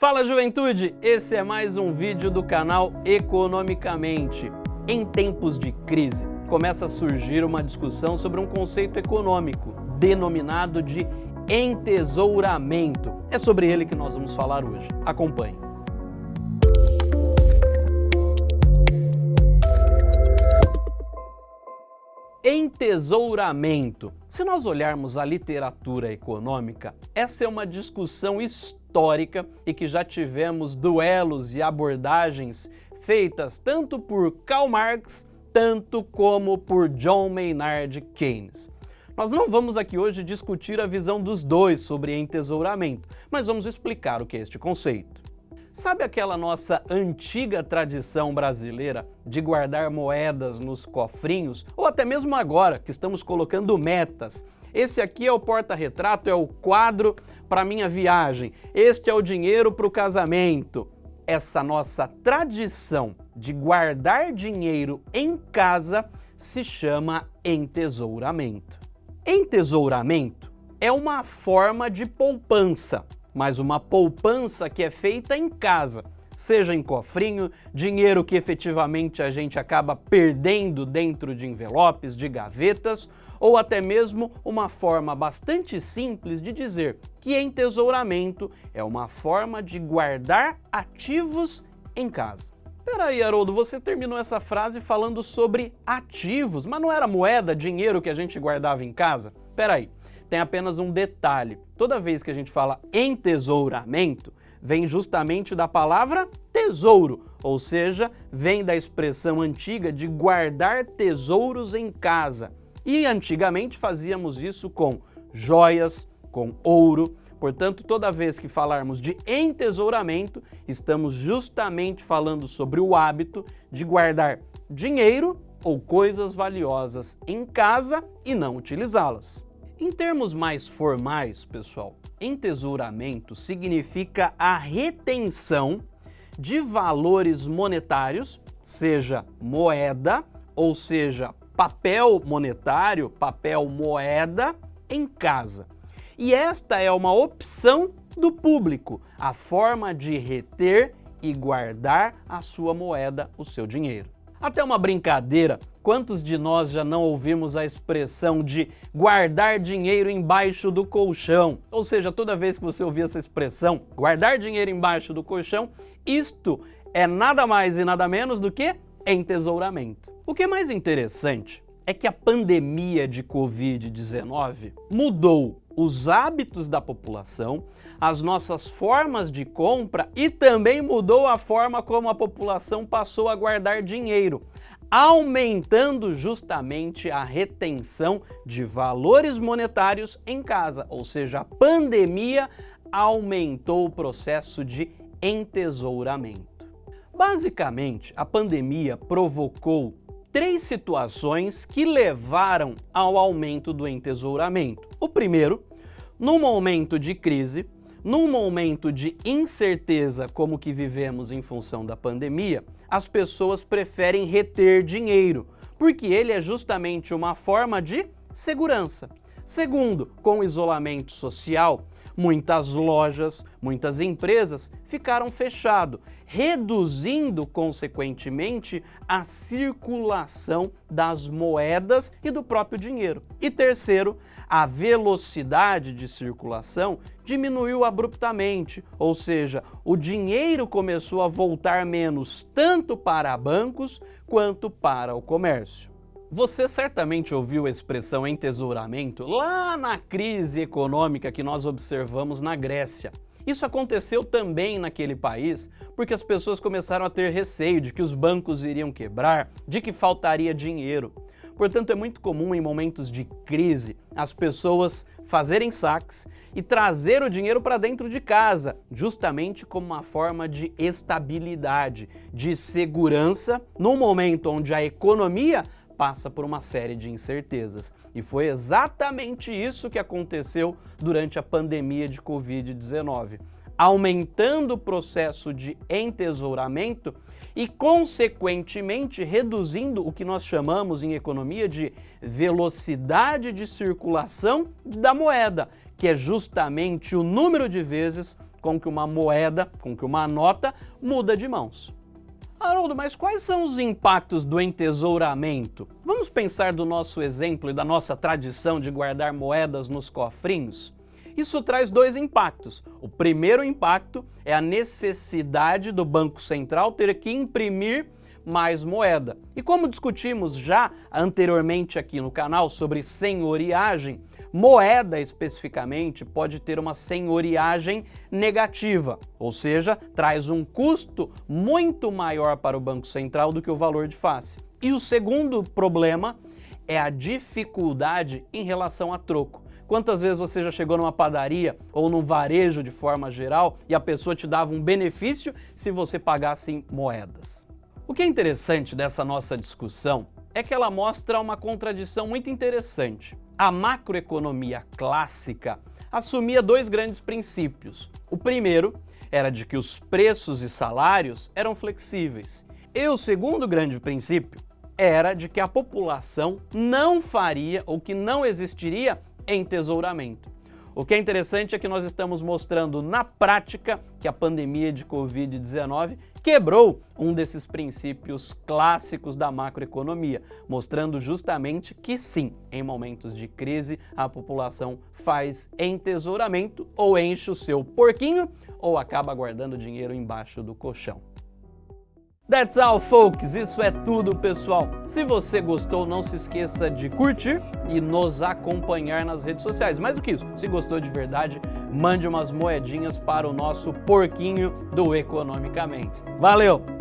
Fala juventude, esse é mais um vídeo do canal Economicamente. Em tempos de crise, começa a surgir uma discussão sobre um conceito econômico, denominado de entesouramento. É sobre ele que nós vamos falar hoje. Acompanhe. Entesouramento. Se nós olharmos a literatura econômica, essa é uma discussão histórica e que já tivemos duelos e abordagens feitas tanto por Karl Marx, tanto como por John Maynard Keynes. Nós não vamos aqui hoje discutir a visão dos dois sobre entesouramento, mas vamos explicar o que é este conceito. Sabe aquela nossa antiga tradição brasileira de guardar moedas nos cofrinhos? Ou até mesmo agora, que estamos colocando metas. Esse aqui é o porta-retrato, é o quadro para minha viagem. Este é o dinheiro para o casamento. Essa nossa tradição de guardar dinheiro em casa se chama entesouramento. Entesouramento é uma forma de poupança mas uma poupança que é feita em casa, seja em cofrinho, dinheiro que efetivamente a gente acaba perdendo dentro de envelopes, de gavetas, ou até mesmo uma forma bastante simples de dizer que entesouramento é uma forma de guardar ativos em casa. Peraí, Haroldo, você terminou essa frase falando sobre ativos, mas não era moeda, dinheiro que a gente guardava em casa? Peraí, tem apenas um detalhe. Toda vez que a gente fala entesouramento, vem justamente da palavra tesouro, ou seja, vem da expressão antiga de guardar tesouros em casa. E antigamente fazíamos isso com joias, com ouro. Portanto, toda vez que falarmos de entesouramento, estamos justamente falando sobre o hábito de guardar dinheiro ou coisas valiosas em casa e não utilizá-las. Em termos mais formais, pessoal, entesouramento significa a retenção de valores monetários, seja moeda, ou seja, papel monetário, papel moeda, em casa. E esta é uma opção do público, a forma de reter e guardar a sua moeda, o seu dinheiro. Até uma brincadeira, quantos de nós já não ouvimos a expressão de guardar dinheiro embaixo do colchão? Ou seja, toda vez que você ouvir essa expressão, guardar dinheiro embaixo do colchão, isto é nada mais e nada menos do que entesouramento. O que é mais interessante é que a pandemia de Covid-19 mudou os hábitos da população, as nossas formas de compra e também mudou a forma como a população passou a guardar dinheiro, aumentando justamente a retenção de valores monetários em casa, ou seja, a pandemia aumentou o processo de entesouramento. Basicamente, a pandemia provocou três situações que levaram ao aumento do entesouramento. O primeiro, num momento de crise, num momento de incerteza como que vivemos em função da pandemia, as pessoas preferem reter dinheiro, porque ele é justamente uma forma de segurança. Segundo, com isolamento social, muitas lojas, muitas empresas ficaram fechadas, reduzindo, consequentemente, a circulação das moedas e do próprio dinheiro. E terceiro, a velocidade de circulação diminuiu abruptamente, ou seja, o dinheiro começou a voltar menos tanto para bancos quanto para o comércio. Você certamente ouviu a expressão entesouramento lá na crise econômica que nós observamos na Grécia. Isso aconteceu também naquele país porque as pessoas começaram a ter receio de que os bancos iriam quebrar, de que faltaria dinheiro. Portanto, é muito comum em momentos de crise as pessoas fazerem saques e trazer o dinheiro para dentro de casa, justamente como uma forma de estabilidade, de segurança, num momento onde a economia passa por uma série de incertezas. E foi exatamente isso que aconteceu durante a pandemia de Covid-19 aumentando o processo de entesouramento e, consequentemente, reduzindo o que nós chamamos em economia de velocidade de circulação da moeda, que é justamente o número de vezes com que uma moeda, com que uma nota muda de mãos. Haroldo, mas quais são os impactos do entesouramento? Vamos pensar do nosso exemplo e da nossa tradição de guardar moedas nos cofrinhos? Isso traz dois impactos. O primeiro impacto é a necessidade do Banco Central ter que imprimir mais moeda. E como discutimos já anteriormente aqui no canal sobre senhoriagem, Moeda, especificamente, pode ter uma senhoriagem negativa, ou seja, traz um custo muito maior para o Banco Central do que o valor de face. E o segundo problema é a dificuldade em relação a troco. Quantas vezes você já chegou numa padaria ou num varejo de forma geral e a pessoa te dava um benefício se você pagasse em moedas? O que é interessante dessa nossa discussão é que ela mostra uma contradição muito interessante. A macroeconomia clássica assumia dois grandes princípios. O primeiro era de que os preços e salários eram flexíveis. E o segundo grande princípio era de que a população não faria ou que não existiria entesouramento. O que é interessante é que nós estamos mostrando na prática que a pandemia de Covid-19 quebrou um desses princípios clássicos da macroeconomia, mostrando justamente que sim, em momentos de crise, a população faz entesouramento ou enche o seu porquinho ou acaba guardando dinheiro embaixo do colchão. That's all, folks. Isso é tudo, pessoal. Se você gostou, não se esqueça de curtir e nos acompanhar nas redes sociais. Mais do que isso, se gostou de verdade, mande umas moedinhas para o nosso porquinho do Economicamente. Valeu!